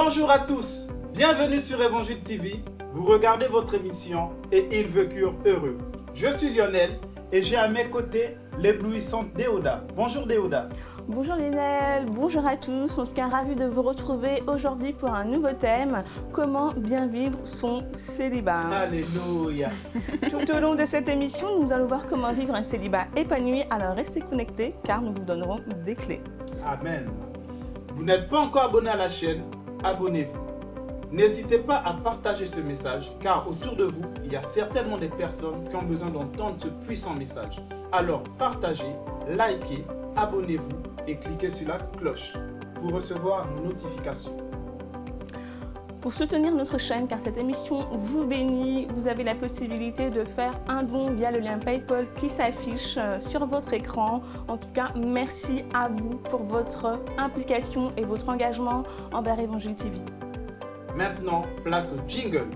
Bonjour à tous, bienvenue sur Évangile TV. Vous regardez votre émission et ils vécurent heureux. Je suis Lionel et j'ai à mes côtés l'éblouissante Déoda. Bonjour Déoda. Bonjour Lionel, bonjour à tous. En tout cas, ravi de vous retrouver aujourd'hui pour un nouveau thème comment bien vivre son célibat. Alléluia. Tout au long de cette émission, nous allons voir comment vivre un célibat épanoui. Alors restez connectés car nous vous donnerons des clés. Amen. Vous n'êtes pas encore abonné à la chaîne Abonnez-vous. N'hésitez pas à partager ce message car autour de vous, il y a certainement des personnes qui ont besoin d'entendre ce puissant message. Alors partagez, likez, abonnez-vous et cliquez sur la cloche pour recevoir nos notifications. Pour soutenir notre chaîne, car cette émission vous bénit, vous avez la possibilité de faire un don via le lien PayPal qui s'affiche euh, sur votre écran. En tout cas, merci à vous pour votre implication et votre engagement envers Évangile TV. Maintenant, place au jingle.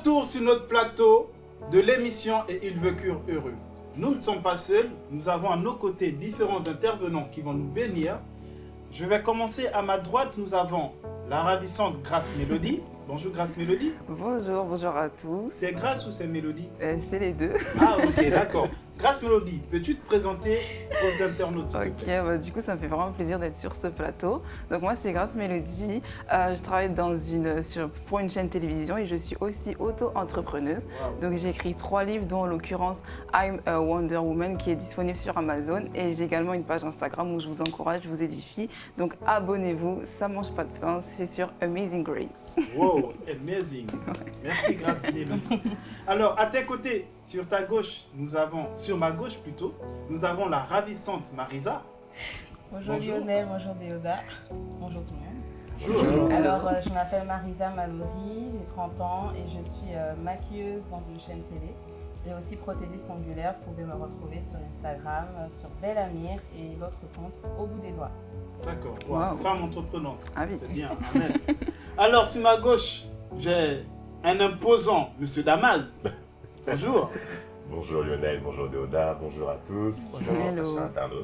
Retour sur notre plateau de l'émission Et ils vécurent heureux. Nous ne sommes pas seuls, nous avons à nos côtés différents intervenants qui vont nous bénir. Je vais commencer à ma droite, nous avons la ravissante Grâce Mélodie. Bonjour Grâce Mélodie. Bonjour, bonjour à tous. C'est Grâce ou c'est Mélodie? Euh, c'est les deux. Ah ok, d'accord. Grâce Mélodie, peux-tu te présenter aux internautes Ok, bah, du coup, ça me fait vraiment plaisir d'être sur ce plateau. Donc moi, c'est Grâce Mélodie. Euh, je travaille dans une, sur, pour une chaîne télévision et je suis aussi auto-entrepreneuse. Wow. Donc j'ai écrit trois livres, dont en l'occurrence I'm a Wonder Woman qui est disponible sur Amazon. Et j'ai également une page Instagram où je vous encourage, je vous édifie. Donc abonnez-vous, ça mange pas de pain, c'est sur Amazing Grace. Wow, amazing. Merci Grâce Mélodie. Alors, à tes côtés, sur ta gauche, nous avons, sur ma gauche plutôt, nous avons la ravissante Marisa. Bonjour, Bonjour. Lionel, bonjour Déoda, bonjour tout le monde. Bonjour. Alors, euh, je m'appelle Marisa Mallory, j'ai 30 ans et je suis euh, maquilleuse dans une chaîne télé et aussi prothésiste angulaire. Vous pouvez me retrouver sur Instagram, euh, sur Belle Amir et l'autre compte Au bout des doigts. D'accord, wow. Wow. femme entreprenante. Ah oui. C'est bien, amen. Alors, sur ma gauche, j'ai un imposant, Monsieur Damas. Bonjour. Bonjour Lionel, bonjour Déoda, bonjour à tous. Bonjour.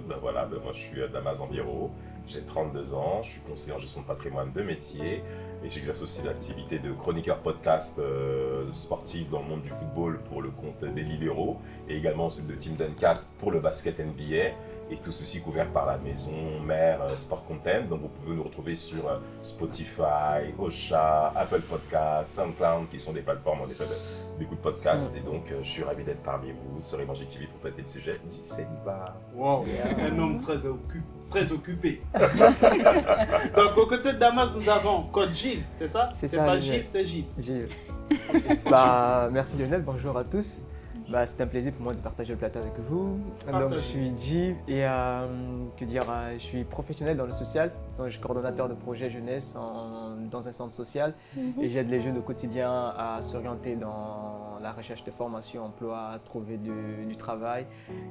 Ben voilà, ben moi je suis euh, Damas Enviro, j'ai 32 ans, je suis conseiller en gestion de patrimoine de métier et j'exerce aussi l'activité de chroniqueur podcast euh, sportif dans le monde du football pour le compte des libéraux et également celui de Team Duncast pour le basket NBA et tout ceci couvert par la maison mère euh, Sport Content. Donc vous pouvez nous retrouver sur euh, Spotify, Ocha, Apple Podcasts, SoundCloud qui sont des plateformes en effet de- d'écoute podcast et donc euh, je suis ravi d'être parmi vous sur Évangile TV pour traiter le sujet du célibat. Wow, un homme très occupé. Très occupé. Donc, aux côtés de Damas, nous avons Code Gilles, c'est ça? C'est pas. Gilles, c'est Gilles. Gilles. bah, merci Lionel, bonjour à tous. Bah, c'est un plaisir pour moi de partager le plateau avec vous. Donc, je suis Gilles et euh, que dire, euh, je suis professionnel dans le social. Donc, je suis coordonnateur de projet jeunesse en- dans un centre social et j'aide les jeunes au quotidien à s'orienter dans la recherche de formation, emploi, à trouver du, du travail.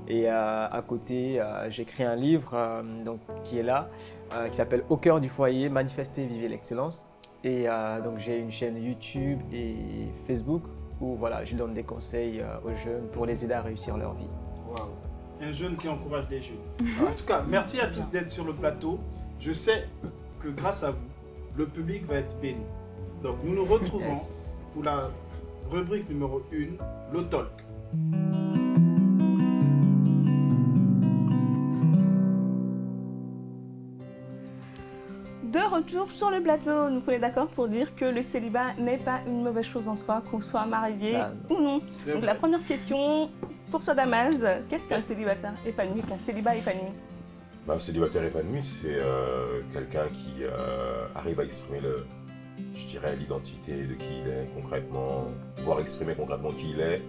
Et euh, à côté, euh, j'ai écrit un livre euh, donc, qui est là, euh, qui s'appelle Au cœur du foyer, manifester, vivre l'excellence. Et euh, donc j'ai une chaîne YouTube et Facebook où voilà, je donne des conseils euh, aux jeunes pour les aider à réussir leur vie. Wow. Un jeune qui encourage des jeunes. En tout cas, merci à tous d'être sur le plateau. Je sais que grâce à vous, le public va être béni. Donc, nous nous retrouvons Yes. pour la rubrique numéro 1, le talk. De retour sur le plateau, nous sommes d'accord pour dire que le célibat n'est pas une mauvaise chose en soi, qu'on soit marié Bah, ou non. Donc vrai. la première question pour toi Damas, qu'est-ce qu'un célibataire épanoui, qu'un célibat épanoui? Ben, un célibataire épanoui, c'est euh, quelqu'un qui euh, arrive à exprimer le, je dirais, l'identité de qui il est concrètement, pouvoir exprimer concrètement qui il est,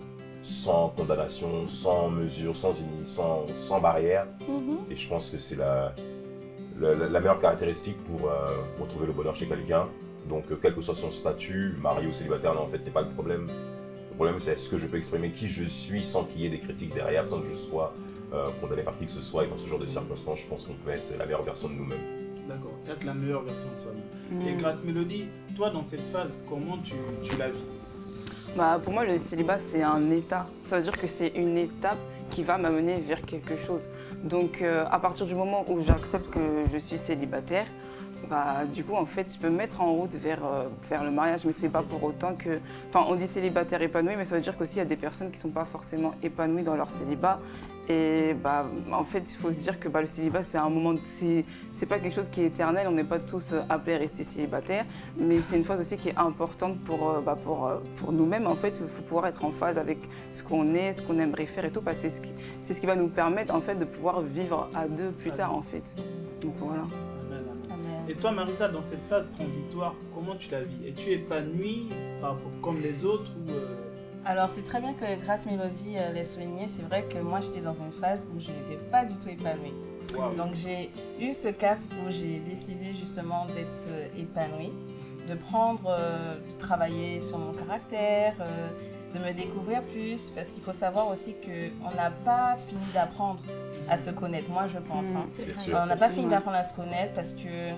sans condamnation, sans mesure, sans, sans, sans barrière. Mhm. Et je pense que c'est la, la, la meilleure caractéristique pour, euh, pour trouver le bonheur chez quelqu'un. Donc, euh, quel que soit son statut, marié ou célibataire, non, en fait, n'est pas le problème. Le problème, c'est est-ce que je peux exprimer qui je suis sans qu'il y ait des critiques derrière, sans que je sois euh, condamné par qui que ce soit. Et dans ce genre de circonstances, je pense qu'on peut être la meilleure version de nous-mêmes. D'accord, être la meilleure version de soi-même. Et Mm. Grâce Mélodie, toi, dans cette phase, comment tu, tu la vis? Bah, pour moi, le célibat, c'est un état. Ça veut dire que c'est une étape qui va m'amener vers quelque chose. Donc, euh, à partir du moment où j'accepte que je suis célibataire, bah, du coup, en fait, je peux me mettre en route vers, euh, vers le mariage, mais c'est pas pour autant que... Enfin, on dit célibataire épanoui, mais ça veut dire qu'aussi, il y a des personnes qui sont pas forcément épanouies dans leur célibat. Et bah, en fait, il faut se dire que bah, le célibat, c'est un moment... C'est c'est pas quelque chose qui est éternel, on n'est pas tous euh, appelés à rester célibataires, mais c'est une phase aussi qui est importante pour, euh, bah, pour, euh, pour nous-mêmes. En fait, il faut pouvoir être en phase avec ce qu'on est, ce qu'on aimerait faire et tout, parce que c'est ce qui, c'est ce qui va nous permettre en fait de pouvoir vivre à deux plus tard en fait. Donc voilà. Et toi, Marisa, dans cette phase transitoire, comment tu la vis? Es-tu épanouie comme les autres ou euh, Alors, c'est très bien que Grâce Mélodie euh, l'ait souligné. C'est vrai que moi, j'étais dans une phase où je n'étais pas du tout épanouie. Donc, j'ai eu ce cap où j'ai décidé justement d'être euh, épanouie, de prendre, euh, de travailler sur mon caractère, euh, de me découvrir plus. Parce qu'il faut savoir aussi qu'on n'a pas fini d'apprendre à se connaître, moi, je pense. hein. Bien sûr. Euh, on n'a pas fini d'apprendre à se connaître parce que,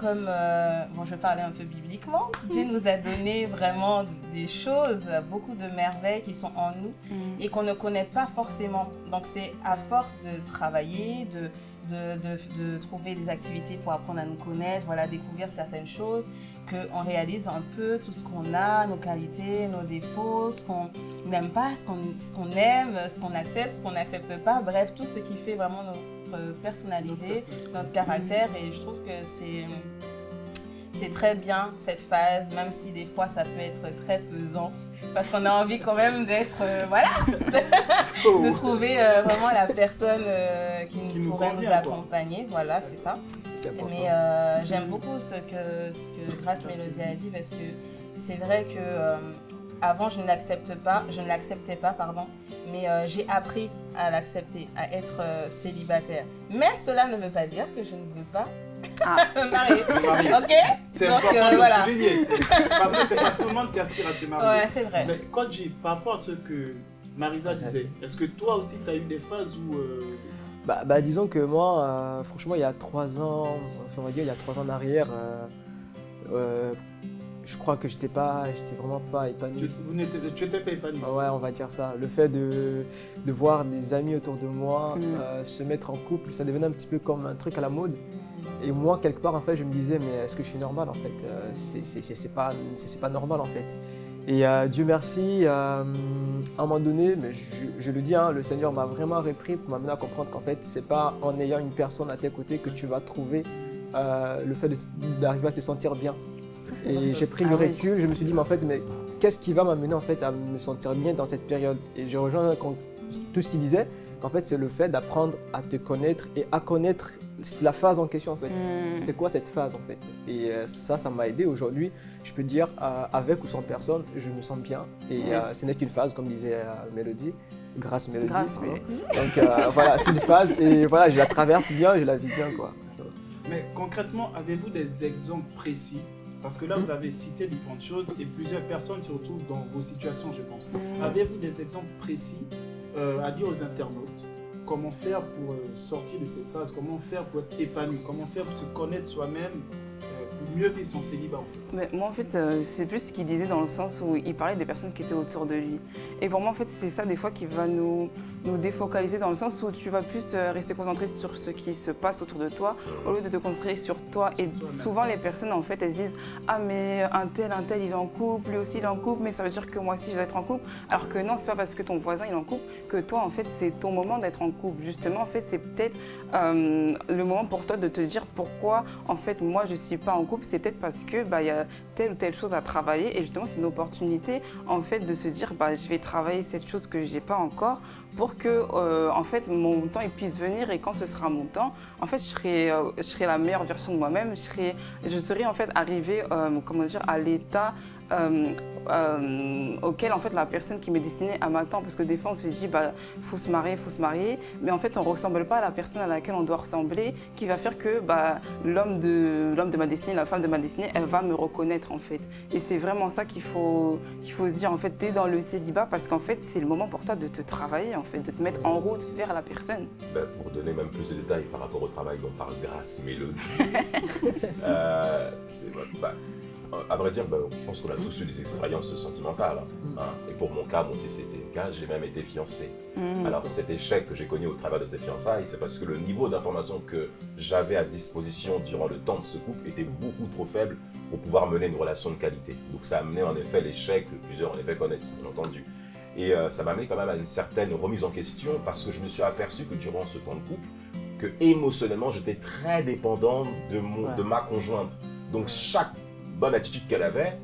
comme, euh, bon, je vais parler un peu bibliquement, Dieu nous a donné vraiment des choses, beaucoup de merveilles qui sont en nous et qu'on ne connaît pas forcément. Donc c'est à force de travailler, de, de, de- de trouver des activités pour apprendre à nous connaître, voilà, découvrir certaines choses, qu'on réalise un peu tout ce qu'on a, nos qualités, nos défauts, ce qu'on n'aime pas, ce qu'on qu'on aime, ce qu'on accepte, ce qu'on n'accepte pas, bref, tout ce qui fait vraiment notre personnalité, notre caractère. Et je trouve que c'est... C'est très bien cette phase, même si des fois ça peut être très pesant, parce qu'on a envie quand même d'être, euh, voilà, Oh. de trouver euh, vraiment la personne euh, qui, Qui nous pourrait nous convient, quoi. accompagner, voilà, c'est ça. Mais j'aime beaucoup ce que, ce que Grace Mélodie a dit parce que c'est vrai que avant je ne l'accepte pas, je ne l'acceptais pas, pardon, mais j'ai appris à l'accepter, à être euh, célibataire. Mais cela ne veut pas dire que je ne veux pas Ah. me marier. Marier. Ok C'est important euh, de voilà. souligner, parce que c'est pas tout le monde qui aspire à se marier. Ouais, c'est vrai. Mais quand j'y par rapport à ce que Marisa disait, est-ce que toi aussi tu as eu des phases où euh, Bah, bah, disons que moi, euh, franchement, il y a trois ans, enfin, on va dire il y a trois ans en arrière, euh, euh, je crois que j'étais pas, j'étais vraiment pas tu, épanoui. vous n'étais tu étais pas épanoui Ah Ouais, on va dire ça. Le fait de, de voir des amis autour de moi Mm. euh, se mettre en couple, ça devenait un petit peu comme un truc à la mode. Et moi, quelque part, en fait, je me disais, mais est-ce que je suis normal, en fait Euh, c'est- pas, pas normal, en fait. Et euh, Dieu merci, euh, à un moment donné, mais je, je le dis, hein, le Seigneur m'a vraiment repris pour m'amener à comprendre qu'en fait, c'est pas en ayant une personne à tes côtés que tu vas trouver euh, le fait de- d'arriver à te sentir bien. Et j'ai pris Ah le oui. recul, je me suis dit, mais en fait, mais qu'est-ce qui va m'amener en fait à me sentir bien dans cette période? Et j'ai rejoint tout ce qu'il disait, qu'en fait, c'est le fait d'apprendre à te connaître et à connaître la phase en question en fait. Mm. C'est quoi cette phase en fait? Et euh, ça, ça m'a aidé aujourd'hui. Je peux dire, euh, avec ou sans personne, je me sens bien. Et euh, ce n'est qu'une phase, comme disait euh, Mélodie, grâce Mélodie. Grâce. Mélodie. Donc euh, voilà, c'est une phase et voilà, je la traverse bien, je la vis bien quoi. Mais concrètement, avez-vous des exemples précis Parce que là, vous avez cité différentes choses et plusieurs personnes se retrouvent dans vos situations, je pense. Avez-vous des exemples précis euh, à dire aux internautes Comment faire pour euh, sortir de cette phase? Comment faire pour être épanoui? Comment faire pour se connaître soi-même euh, Pour mieux vivre son célibat Mais moi, en fait, c'est plus ce qu'il disait dans le sens où il parlait des personnes qui étaient autour de lui. Et pour moi, en fait, c'est ça des fois qui va nous, nous défocaliser dans le sens où tu vas plus euh, rester concentré sur ce qui se passe autour de toi au lieu de te concentrer sur toi. Et souvent, les personnes, en fait, elles se disent Ah, mais un tel, un tel, il est en couple, lui aussi, il est en couple, mais ça veut dire que moi aussi, je vais être en couple. Alors que non, c'est pas parce que ton voisin, il est en couple que toi, en fait, c'est ton moment d'être en couple. Justement, en fait, c'est peut-être euh, le moment pour toi de te dire pourquoi, en fait, moi, je suis pas en couple. C'est peut-être parce que bah, il y a telle ou telle chose à travailler. Et justement, c'est une opportunité, en fait, de se dire bah, je vais travailler cette chose que j'ai pas encore pour que, euh, en fait, mon temps il puisse venir. Et quand ce sera mon temps, en fait, je serai, euh, la meilleure version de moi-même. Je serai, je serai, en fait, arrivée, euh, comment dire, à l'état euh, euh, auquel en fait la personne qui m'est destinée à m'attendre. Parce que des fois on se dit bah faut se marier, faut se marier, mais en fait on ressemble pas à la personne à laquelle on doit ressembler, qui va faire que bah, l'homme de l'homme de ma destinée, la femme de ma destinée, elle va me reconnaître en fait. Et c'est vraiment ça qu'il faut qu'il faut se dire en fait t'es dans le célibat parce qu'en fait c'est le moment pour toi de te travailler en fait, de te mettre en route vers la personne. Ben, pour donner même plus de détails par rapport au travail dont parle Grâce Mélodie, euh, c'est bah, à vrai dire, ben, je pense qu'on a tous eu des expériences sentimentales. hein, hein. Et pour mon cas, moi aussi c'était le cas, j'ai même été fiancé. Mm. Alors cet échec que j'ai connu au travers de ces fiançailles, c'est parce que le niveau d'information que j'avais à disposition durant le temps de ce couple était beaucoup trop faible pour pouvoir mener une relation de qualité. Donc ça a amené en effet l'échec que plusieurs en effet connaissent, bien entendu. Et euh, ça m'a amené quand même à une certaine remise en question parce que je me suis aperçu que durant ce temps de couple, que émotionnellement j'étais très dépendant de, mon, Ouais. de ma conjointe. Donc chaque attitude qu'elle avait,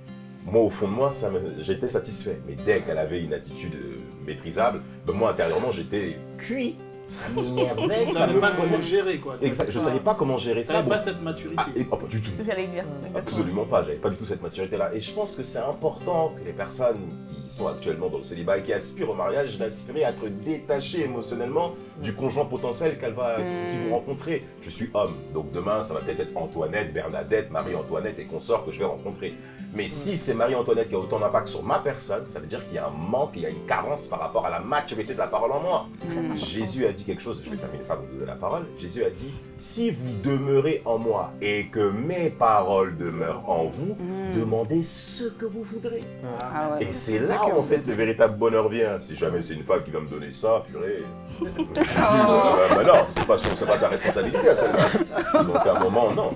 moi au fond de moi, j'étais satisfait. Mais dès qu'elle avait une attitude euh, méprisable, ben, moi intérieurement j'étais cuit. Ça m'énervait, Tu ça savais me... pas comment gérer quoi. Exact, je savais pas comment gérer ça. donc- pas cette maturité. Ah, et- oh, pas du tout. J'allais dire. exactement. Absolument pas, j'avais pas du tout cette maturité-là. Et je pense que c'est important que les personnes qui sont actuellement dans le célibat et qui aspirent au mariage aspirent à être détachées émotionnellement du conjoint potentiel qu'elles va, qu'ils vont rencontrer. Je suis homme, donc demain ça va peut-être être Antoinette, Bernadette, Marie-Antoinette et consorts que je vais rencontrer. Mais si c'est Marie-Antoinette qui a autant d'impact sur ma personne, ça veut dire qu'il y a un manque, il y a une carence par rapport à la maturité de la parole en moi. Jésus a dit quelque chose, je vais terminer ça avant de donner la parole. Jésus a dit Si vous demeurez en moi et que mes paroles demeurent en vous, demandez ce que vous voudrez. Ah ouais. Et c'est là que- où en fait le véritable bonheur vient. Si jamais c'est une femme qui va me donner ça, purée. Jésus, euh, bah non, c'est pas, son- c'est pas sa responsabilité à celle-là. Donc à un moment, non.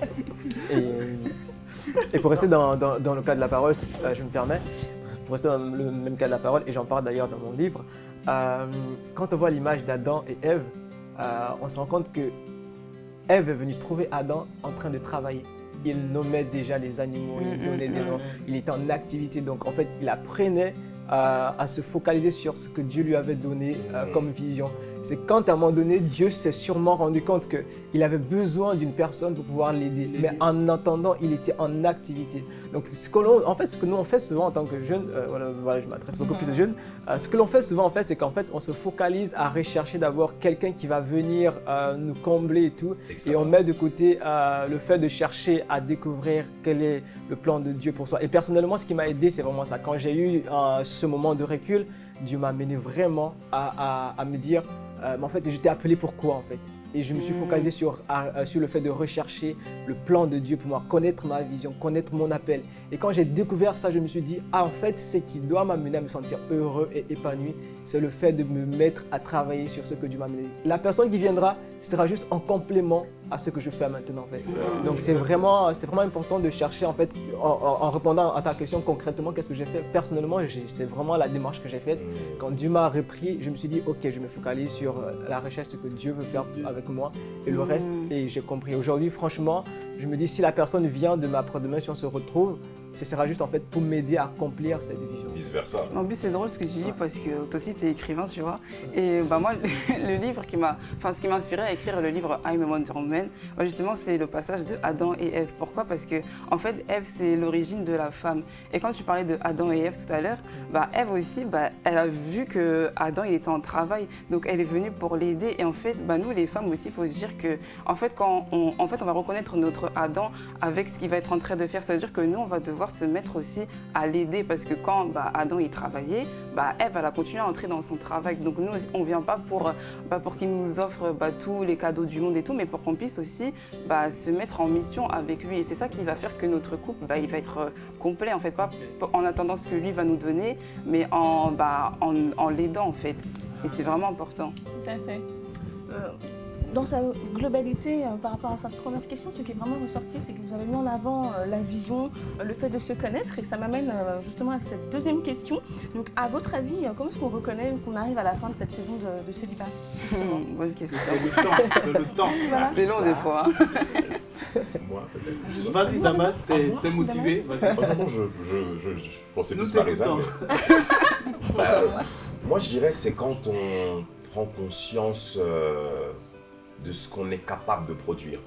Et, et pour rester dans, dans- dans le cas de la parole, euh, je me permets, pour rester dans le même cas de la parole, et j'en parle d'ailleurs dans mon livre, euh, quand on voit l'image d'Adam et Ève, euh, on se rend compte que Ève est venue trouver Adam en train de travailler. Il nommait déjà les animaux, il donnait des noms, il était en activité. Donc en fait, il apprenait à se focaliser sur ce que Dieu lui avait donné comme vision. C'est quand à un moment donné, Dieu s'est sûrement rendu compte qu'il avait besoin d'une personne pour pouvoir l'aider. Mais en attendant, il était en activité. Donc ce que l'on- en fait, ce que nous on fait souvent en tant que jeunes, euh, voilà, voilà, je m'adresse beaucoup plus aux jeunes, euh, ce que l'on fait souvent en fait, c'est qu'en fait, on se focalise à rechercher d'abord quelqu'un qui va venir euh, nous combler et tout. Et on met de côté le fait de chercher à découvrir quel est le plan de Dieu pour soi. Et personnellement, ce qui m'a aidé, c'est vraiment ça. Quand j'ai eu ce moment de recul, Dieu m'a amené vraiment à, à- à me dire, euh, mais en fait, j'étais appelé pour quoi en fait? Et je me suis focalisé sur, à- euh, sur le fait de rechercher le plan de Dieu pour moi, connaître ma vision, connaître mon appel. Et quand j'ai découvert ça, je me suis dit, ah en fait, ce qui doit m'amener à me sentir heureux et épanoui, c'est le fait de me mettre à travailler sur ce que Dieu m'a amené. La personne qui viendra sera juste en complément à ce que je fais maintenant en fait. Donc c'est vraiment, c'est vraiment important de chercher en fait, en, répondant à ta question concrètement, qu'est-ce que j'ai fait Personnellement, c'est vraiment la démarche que j'ai faite. Quand Dieu m'a repris, je me suis dit, ok, je me focalise sur la recherche ce que Dieu veut faire avec moi et le reste, Mm. et j'ai compris. Aujourd'hui, franchement, je me dis, si la personne vient de ma demain si on se retrouve, ce sera juste en fait pour m'aider à accomplir cette vision. Vice versa. En plus, c'est drôle ce que tu dis parce que toi aussi, tu es écrivain, tu vois. Et bah, moi, le, livre qui m'a. Enfin, ce qui m'a inspiré à écrire le livre I'm a Wonder Woman, bah, justement, c'est le passage de Adam et Ève. Pourquoi? Parce que, en fait, Ève, c'est l'origine de la femme. Et quand tu parlais de Adam et Ève tout à l'heure, bah, Ève aussi, bah, elle a vu que Adam, il était en travail. Donc, elle est venue pour l'aider. Et en fait, bah, nous, les femmes aussi, il faut se dire que, en fait, quand on, en fait, on va reconnaître notre Adam avec ce qu'il va être en train de faire, ça veut dire que nous, on va devoir se mettre aussi à l'aider parce que quand bah, Adam il travaillait, bah, Ève elle a continué à entrer dans son travail. Donc nous on vient pas pour, bah, pour qu'il nous offre bah, tous les cadeaux du monde et tout, mais pour qu'on puisse aussi bah, se mettre en mission avec lui. Et c'est ça qui va faire que notre couple bah, il va être euh, complet en fait, pas en attendant ce que lui va nous donner, mais en, bah, en, en l'aidant en fait. Et c'est vraiment important. Tout à fait. Euh, dans sa globalité, euh, par rapport à sa première question, ce qui est vraiment ressorti, c'est que vous avez mis en avant euh, la vision, euh, le fait de se connaître, et ça m'amène euh, justement à cette deuxième question. Donc, à votre avis, euh, comment est-ce qu'on reconnaît qu'on arrive à la fin de cette saison de, de célibat justement Bonne question. C'est le temps, c'est le temps. Voilà. C'est long des fois. hein. Moi, peut-être. Vas-y Damas, t'es Ah, t'es motivé, vas-y. Oh non, je, je, je, je pensais Nous plus mais- Bah, moi, je dirais c'est quand on prend conscience euh, de ce qu'on est capable de produire.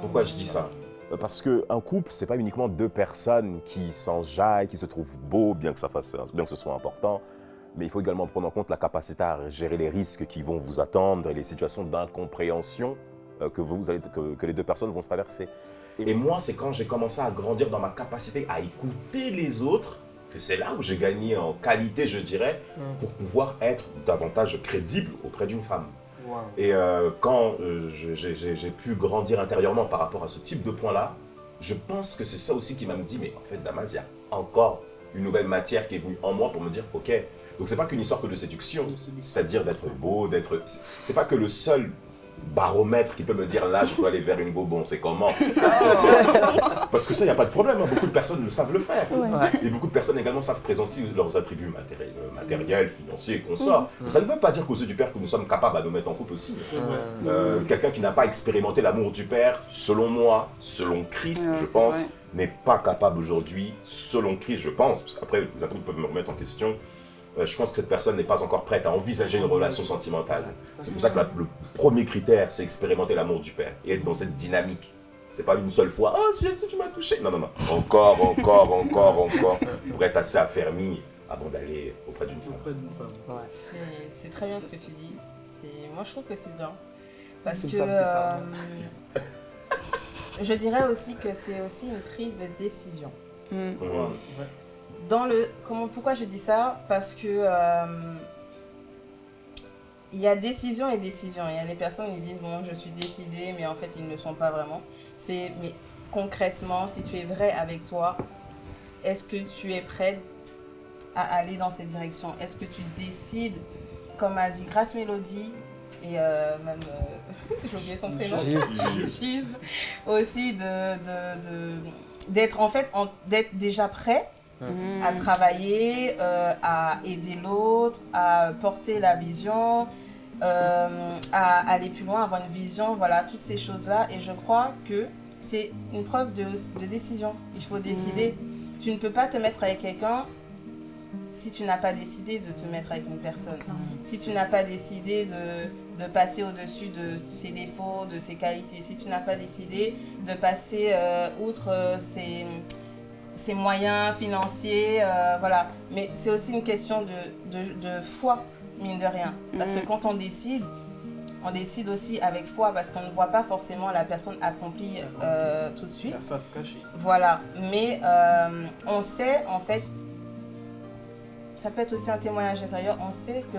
Pourquoi je dis ça? Euh, Parce qu'un couple, c'est pas uniquement deux personnes qui s'enjaillent, qui se trouvent beaux, bien que, ça fasse, bien que ce soit important, mais il faut également prendre en compte la capacité à gérer les risques qui vont vous attendre et les situations d'incompréhension euh, que, vous allez, que, que les deux personnes vont se traverser. Et moi, c'est quand j'ai commencé à grandir dans ma capacité à écouter les autres que c'est là où j'ai gagné en qualité, je dirais, Mm. pour pouvoir être davantage crédible auprès d'une femme. Wow. Et euh, quand euh, j'ai pu grandir intérieurement par rapport à ce type de point-là, je pense que c'est ça aussi qui m'a dit, mais en fait, Damas, il y a encore une nouvelle matière qui est venue en moi pour me dire, ok, donc c'est pas qu'une histoire que de séduction, c'est-à-dire d'être beau, d'être... C'est pas que le seul baromètre qui peut me dire là je peux aller vers une bobon, c'est comment? Parce que ça, il n'y a pas de problème, hein. beaucoup de personnes le savent le faire. Ouais. Ouais. Et beaucoup de personnes également savent présenter leurs attributs matériels, euh, matériels financiers et consorts. Mais Ça ne veut pas dire qu'aux yeux du père que nous sommes capables à nous mettre en couple aussi. Euh, Euh, Quelqu'un qui n'a pas expérimenté l'amour du père, selon moi, selon Christ, Ouais, je pense, n'est pas capable aujourd'hui, selon Christ, je pense, parce qu'après les apôtres peuvent me remettre en question. Euh, je pense que cette personne n'est pas encore prête à envisager une relation sentimentale. C'est pour ça que la- le premier critère, c'est expérimenter l'amour du père et être dans cette dynamique. C'est pas une seule fois, oh, si tu m'as touché. Non, non, non. Encore, encore, encore, encore, pour être assez affermi avant d'aller auprès d'une femme. Auprès d'une femme. ouais. C'est- très bien ce que tu dis. Moi, je trouve que c'est bien. Parce que euh, je dirais aussi que c'est aussi une prise de décision. Mm. Dans le, comment, pourquoi je dis ça? Parce que euh, il y a décision et décision. Il y a des personnes qui disent bon, je suis décidée, mais en fait, ils ne le sont pas vraiment. C'est, mais concrètement, si tu es vrai avec toi, est-ce que tu es prête à aller dans cette direction? Est-ce que tu décides, comme a dit Grace Mélodie, et euh, même, euh, j'ai oublié ton prénom, aussi de, de, de- d'être en fait, d'être déjà prêt Mm. à travailler, euh, à aider l'autre, à porter la vision, euh, à aller plus loin, avoir une vision, voilà, toutes ces choses-là. Et je crois que c'est une preuve de, de décision. Il faut décider. Tu ne peux pas te mettre avec quelqu'un si tu n'as pas décidé de te mettre avec une personne. Si tu n'as pas décidé de, de passer au-dessus de ses défauts, de ses qualités, si tu n'as pas décidé de passer euh, outre ses, ses moyens financiers, euh, voilà. Mais c'est aussi une question de, de, de foi, mine de rien. Parce que Mhm. quand on décide, on décide aussi avec foi, parce qu'on ne voit pas forcément la personne accomplie euh, tout de suite. La face cachée. Voilà, mais euh, on sait en fait, ça peut être aussi un témoignage intérieur, on sait que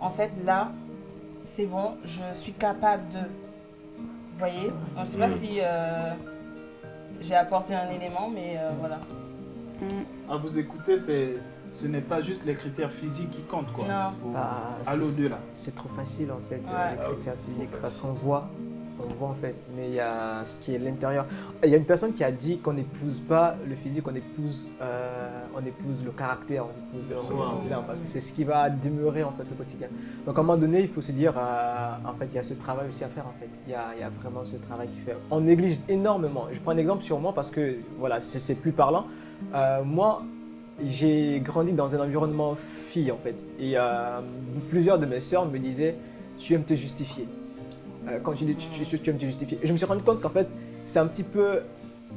en fait là, c'est bon, je suis capable de. Vous voyez? On ne sait pas Mm. si euh, j'ai apporté un élément, mais euh, voilà. Mm. À vous écouter, c'est, ce n'est pas juste les critères physiques qui comptent. Quoi. Non. Faut Bah, aller c'est- trop facile en fait, Ouais. euh, les Ah oui, critères c'est physiques, parce qu'on voit, on voit en fait, mais il y a ce qui est l'intérieur. Il y a une personne qui a dit qu'on n'épouse pas le physique, on épouse, euh, on épouse le caractère, on épouse le Wow. quotidien, parce que c'est ce qui va demeurer en fait au quotidien. Donc à un moment donné, il faut se dire, euh, en fait, il y a ce travail aussi à faire en fait. Il y a, il y a vraiment ce travail qui fait. On néglige énormément. Je prends un exemple sur moi parce que voilà, c'est c'est plus parlant. Euh, moi, j'ai grandi dans un environnement fille en fait. Et plusieurs de mes sœurs me disaient Tu aimes te justifier. Euh, quand tu dis tu, tu- tu aimes te justifier. Et je me suis rendu compte qu'en fait, c'est un petit peu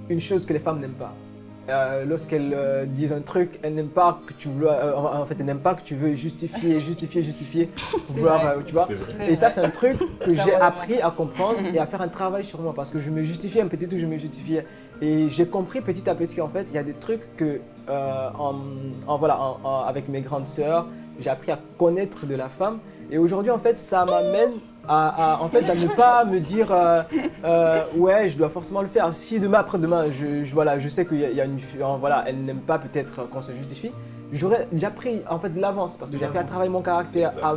une chose que les femmes n'aiment pas. Euh, Lorsqu'elles euh, disent un truc, elles n'aiment pas que tu veux, euh, en fait, elles n'aiment pas que tu veux justifier, justifier, justifier, vouloir, tu vois. Et ça, c'est un truc que j'ai appris à comprendre et à faire un travail sur moi parce que je me justifiais un petit tout, je me justifiais. Et j'ai compris petit à petit qu'en fait, il y a des trucs que, en, en- voilà, en- en- avec mes grandes sœurs, j'ai appris à connaître de la femme. Et aujourd'hui, en fait, ça m'amène à, à- en fait, à ne pas me dire euh, euh, ouais, je dois forcément le faire. Si demain, après-demain, je, je- voilà, je sais qu'il y, a- y a une voilà, elle n'aime pas peut-être qu'on se justifie. J'aurais déjà pris en fait de l'avance parce que j'ai appris à travailler mon caractère, à,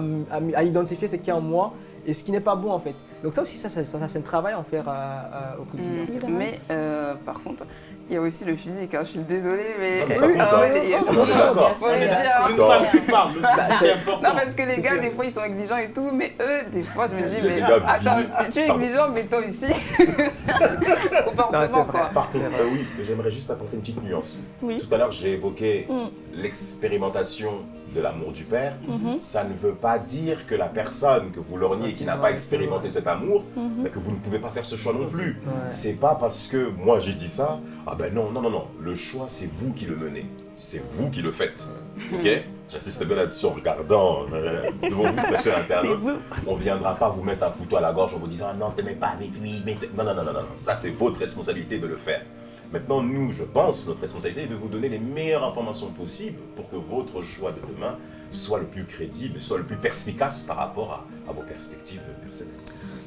à identifier ce qui est en moi et ce qui n'est pas bon en fait. Donc ça aussi, ça, ça, ça, ça, c'est un travail à en faire euh, euh, au quotidien. Mm. Mais euh, par contre, il y a aussi le physique. hein. Je suis désolée, mais. Non, mais ça Oui, compte, ah hein. le C'est. C'est une femme qui parle, le physique c'est- est important. Non, parce que les gars, sûr. des fois, ils sont exigeants et tout, mais eux, des fois, je me dis, mais attends, tu- tu es exigeant, mais toi aussi. Comportement, quoi. Par contre, oui, mais j'aimerais juste apporter une petite nuance. Tout à l'heure, j'ai évoqué Mm. l'expérimentation de l'amour du Père, Mhm. ça ne veut pas dire que la personne que vous lorgnez qui n'a pas expérimenté cet amour, Mhm. mais que vous ne pouvez pas faire ce choix non plus. Ouais. C'est pas parce que moi j'ai dit ça, ah ben non, non, non, non, le choix c'est vous qui le menez, c'est vous qui le faites. Ok? J'insiste bien là-dessus en regardant euh, devant vous, très cher internaute. On viendra pas vous mettre un couteau à la gorge en vous disant non, t'aimais pas avec lui, mais non, non, non, non, non. ça c'est votre responsabilité de le faire. Maintenant, nous, je pense, notre responsabilité est de vous donner les meilleures informations possibles pour que votre choix de demain soit le plus crédible, soit le plus perspicace par rapport à, à vos perspectives personnelles.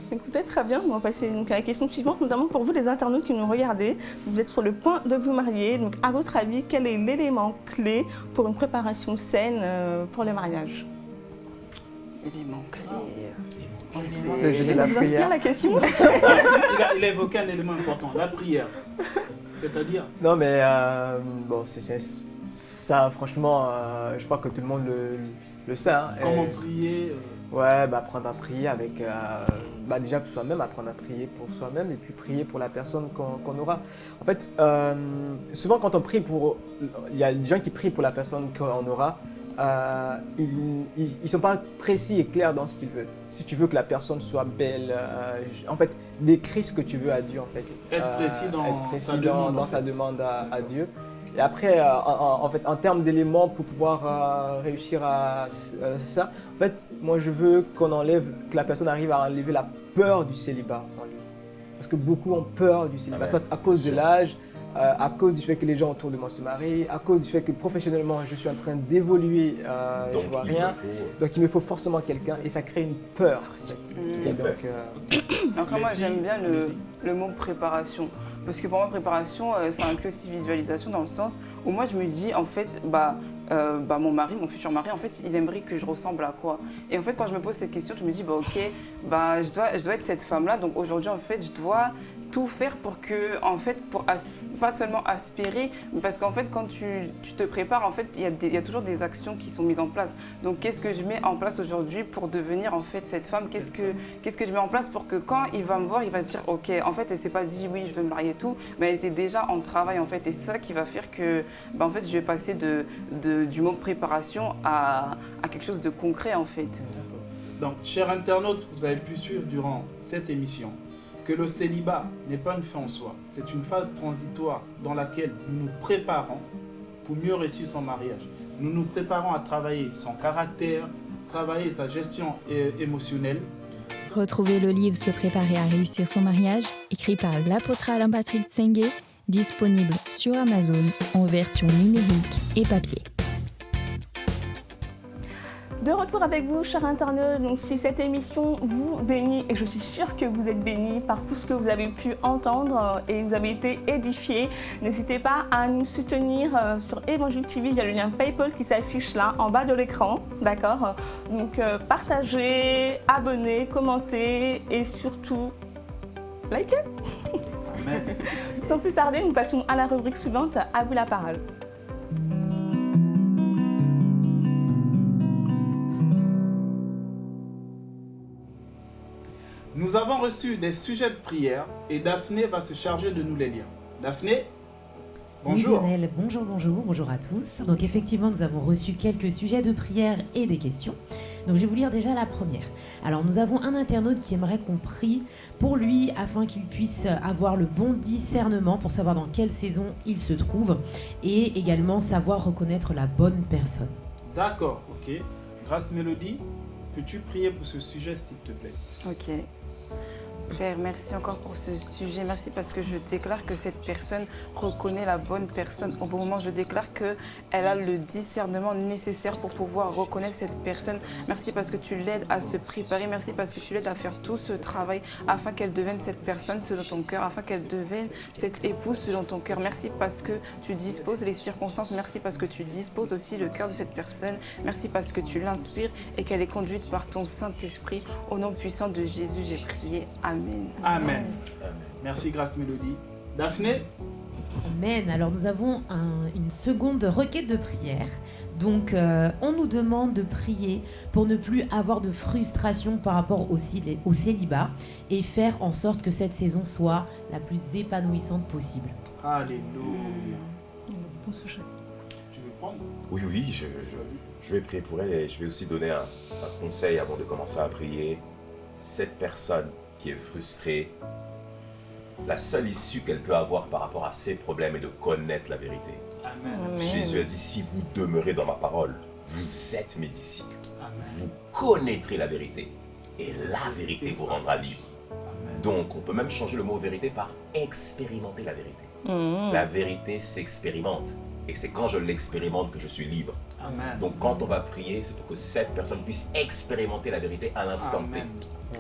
Écoutez, très bien. On va passer donc, à la question suivante, notamment pour vous les internautes qui nous regardez. Vous êtes sur le point de vous marier. Donc, à votre avis, quel est l'élément clé pour une préparation saine euh, pour le mariage? Élément clé. Le jeu de la prière. la question? Il, a, il a évoqué un élément important, la prière. C'est-à-dire, Non, mais euh, bon, c'est ça, franchement, euh, je crois que tout le monde le, le sait. hein. comment Et- prier. euh, Ouais, bah, apprendre à prier avec. euh, bah, déjà pour soi-même, apprendre à prier pour soi-même et puis prier pour la personne qu'on aura. En fait, souvent quand on prie pour. Il y a des gens qui prient pour la personne qu'on aura. Euh, ils ne sont pas précis et clairs dans ce qu'ils veulent. Si tu veux que la personne soit belle, euh, en fait, décris ce que tu veux à Dieu, en fait. Euh, Être précis dans être précis sa dans- demande, dans en sa demande à, à Dieu. Et après, euh, en, en- fait, en termes d'éléments pour pouvoir euh, réussir à euh, c'est ça, en fait, moi je veux qu'on enlève, que la personne arrive à enlever la peur du célibat en lui. Parce que beaucoup ont peur du célibat, Amen. soit à cause de l'âge, euh, à cause du fait que les gens autour de moi se marient, à cause du fait que professionnellement je suis en train d'évoluer, euh, Donc, je vois il rien. me faut- Donc il me faut forcément quelqu'un et ça crée une peur. Mm. Et à donc, euh, Après, moi, j'aime bien le, le mot préparation. Parce que pour moi, préparation, euh, ça inclut aussi visualisation dans le sens où moi, je me dis, en fait, bah, euh, bah, mon mari, mon futur mari, en fait, il aimerait que je ressemble à quoi? Et en fait, quand je me pose cette question, je me dis, bah, ok, bah, je, dois, je dois être cette femme-là. Donc aujourd'hui, en fait, je dois tout faire pour que, en fait, pour pas seulement aspirer, parce qu'en fait, quand tu, tu te prépares, en fait, il y, y a toujours des actions qui sont mises en place. Donc, qu'est-ce que je mets en place aujourd'hui pour devenir, en fait, cette femme? Qu'est-ce que, qu'est-ce que je mets en place pour que quand il va me voir, il va se dire, ok, en fait, elle s'est pas dit, oui, je vais me marier et tout, mais elle était déjà en travail, en fait. Et c'est ça qui va faire que, bah, en fait, je vais passer de, de- du mot préparation à, à quelque chose de concret, en fait. Donc, chers internautes, vous avez pu suivre durant cette émission que le célibat n'est pas une fin en soi. C'est une phase transitoire dans laquelle nous nous préparons pour mieux réussir son mariage. Nous nous préparons à travailler son caractère, travailler sa gestion émotionnelle. Retrouvez le livre Se préparer à réussir son mariage, écrit par l'apôtre Alain Patrick Tsengue, disponible sur Amazon en version numérique et papier. De retour avec vous, chers internautes. Donc, si cette émission vous bénit, et je suis sûre que vous êtes bénis par tout ce que vous avez pu entendre et vous avez été édifiés, n'hésitez pas à nous soutenir euh, sur Évangile TV. Il y a le lien PayPal qui s'affiche là, en bas de l'écran. D'accord? Donc, euh, partagez, abonnez, commentez et surtout, likez. Amen. Sans plus tarder, nous passons à la rubrique suivante. À vous la parole. Nous avons reçu des sujets de prière et Daphné va se charger de nous les lire. Daphné, bonjour. Oui, Lionel, bonjour, bonjour, bonjour à tous. Donc effectivement, nous avons reçu quelques sujets de prière et des questions. Donc je vais vous lire déjà la première. Alors nous avons un internaute qui aimerait qu'on prie pour lui afin qu'il puisse avoir le bon discernement pour savoir dans quelle saison il se trouve et également savoir reconnaître la bonne personne. D'accord, ok. Grâce Mélodie, peux-tu prier pour ce sujet s'il te plaît? Ok. Père, merci encore pour ce sujet. Merci parce que je déclare que cette personne reconnaît la bonne personne. Au bon moment, je déclare qu'elle a le discernement nécessaire pour pouvoir reconnaître cette personne. Merci parce que tu l'aides à se préparer. Merci parce que tu l'aides à faire tout ce travail afin qu'elle devienne cette personne selon ton cœur, afin qu'elle devienne cette épouse selon ton cœur. Merci parce que tu disposes les circonstances. Merci parce que tu disposes aussi le cœur de cette personne. Merci parce que tu l'inspires et qu'elle est conduite par ton Saint-Esprit. Au nom puissant de Jésus, j'ai prié. Amen. Amen. Merci Grâce Mélodie. Daphné, Amen. Alors nous avons un- une seconde requête de prière. Donc euh, on nous demande de prier pour ne plus avoir de frustration par rapport au, au célibat et faire en sorte que cette saison soit la plus épanouissante possible. Alléluia. Tu veux prendre? Oui, oui, je, je- Je vais prier pour elle et je vais aussi donner un, un conseil avant de commencer à prier. Cette personne qui est frustrée, la seule issue qu'elle peut avoir par rapport à ses problèmes est de connaître la vérité. Amen. Amen. Jésus a dit, si vous demeurez dans ma parole, vous êtes mes disciples. Amen. Vous connaîtrez la vérité. Et la vérité vous rendra libre. Amen. Donc, on peut même changer le mot vérité par expérimenter la vérité. Mhm. La vérité s'expérimente. Et c'est quand je l'expérimente que je suis libre. Amen. Donc, quand on va prier, c'est pour que cette personne puisse expérimenter la vérité à l'instant T. Amen.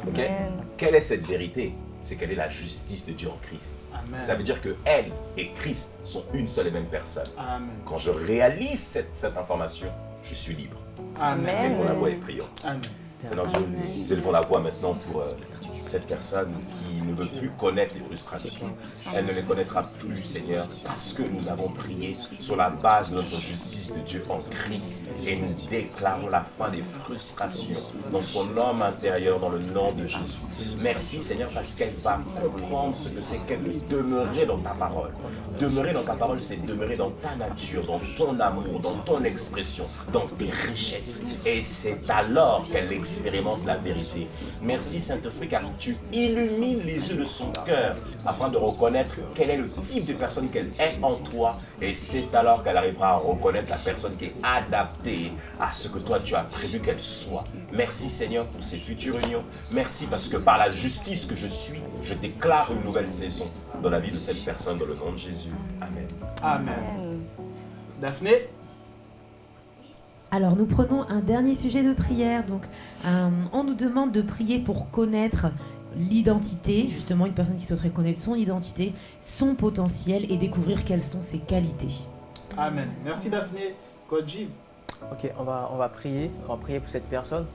Ok? Amen. Quelle est cette vérité? C'est qu'elle est la justice de Dieu en Christ. Amen. Ça veut dire que elle et Christ sont une seule et même personne. Amen. Quand je réalise cette, cette information, je suis libre. Amen. Élevons la voix et prions. Amen. Seigneur Dieu, nous élevons la voix maintenant pour euh, cette personne qui ne veut plus connaître les frustrations. Elle ne les connaîtra plus, Seigneur, parce que nous avons prié sur la base de notre justice de Dieu en Christ. Et nous déclarons la fin des frustrations dans son homme intérieur, dans le nom de Jésus. Merci, Seigneur, parce qu'elle va comprendre ce que c'est qu'elle de demeurer dans ta parole. Demeurer dans ta parole, c'est demeurer dans ta nature, dans ton amour, dans ton expression, dans tes richesses. Et c'est alors qu'elle expérimente la vérité. Merci Saint-Esprit tu illumines les yeux de son cœur afin de reconnaître quel est le type de personne qu'elle est en toi. Et c'est alors qu'elle arrivera à reconnaître la personne qui est adaptée à ce que toi tu as prévu qu'elle soit. Merci Seigneur pour ces futures unions. Merci parce que par la justice que je suis, je déclare une nouvelle saison dans la vie de cette personne dans le nom de Jésus. Amen. Amen. Daphné? Alors nous prenons un dernier sujet de prière. Donc euh, on nous demande de prier pour connaître l'identité, justement une personne qui souhaiterait connaître son identité, son potentiel et découvrir quelles sont ses qualités. Amen. Merci Daphné. J. Ok, on va, on va prier. On va prier pour cette personne.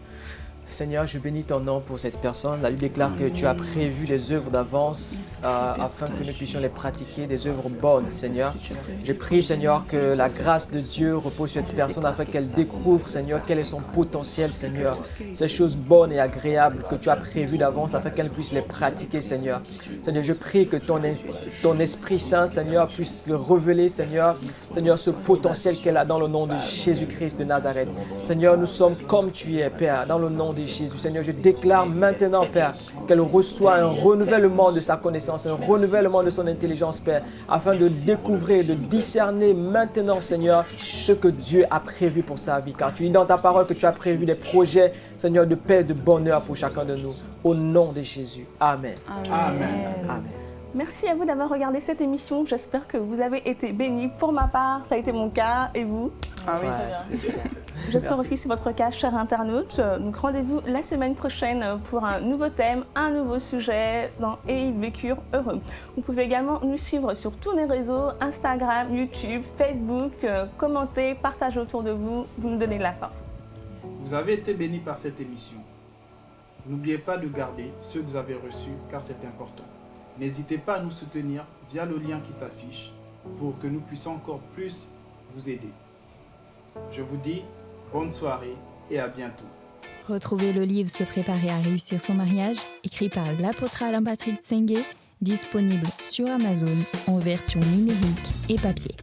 Seigneur, je bénis ton nom pour cette personne. La déclare que tu as prévu les œuvres d'avance euh, afin que nous puissions les pratiquer, des œuvres bonnes, Seigneur. Je prie, Seigneur, que la grâce de Dieu repose sur cette personne afin qu'elle découvre, Seigneur, quel est son potentiel, Seigneur. Ces choses bonnes et agréables que tu as prévues d'avance afin qu'elle puisse les pratiquer, Seigneur. Seigneur, je prie que ton, ton Esprit Saint, Seigneur, puisse le révéler, Seigneur, Seigneur, ce potentiel qu'elle a dans le nom de Jésus-Christ de Nazareth. Seigneur, nous sommes comme tu es, Père, dans le nom de Jésus. Seigneur, je déclare maintenant, Père, qu'elle reçoit un renouvellement de sa connaissance, un renouvellement de son intelligence, Père, afin de découvrir, de discerner maintenant, Seigneur, ce que Dieu a prévu pour sa vie. Car tu dis dans ta parole que tu as prévu des projets, Seigneur, de paix, de bonheur pour chacun de nous. Au nom de Jésus. Amen. Amen. Amen. Merci à vous d'avoir regardé cette émission. J'espère que vous avez été bénis. Pour ma part, ça a été mon cas. Et vous Ah oui, Ouais, super. J'espère aussi que c'est votre cas, chers internautes. Donc rendez-vous la semaine prochaine pour un nouveau thème, un nouveau sujet dans Et ils vécurent heureux. Vous pouvez également nous suivre sur tous les réseaux, Instagram, YouTube, Facebook. Euh, Commentez, partagez autour de vous, vous nous donnez de la force. Vous avez été bénis par cette émission. N'oubliez pas de garder ce que vous avez reçu car c'est important. N'hésitez pas à nous soutenir via le lien qui s'affiche pour que nous puissions encore plus vous aider. Je vous dis bonne soirée et à bientôt. Retrouvez le livre Se préparer à réussir son mariage, écrit par l'apôtre Alain Patrick Tsengue, disponible sur Amazon en version numérique et papier.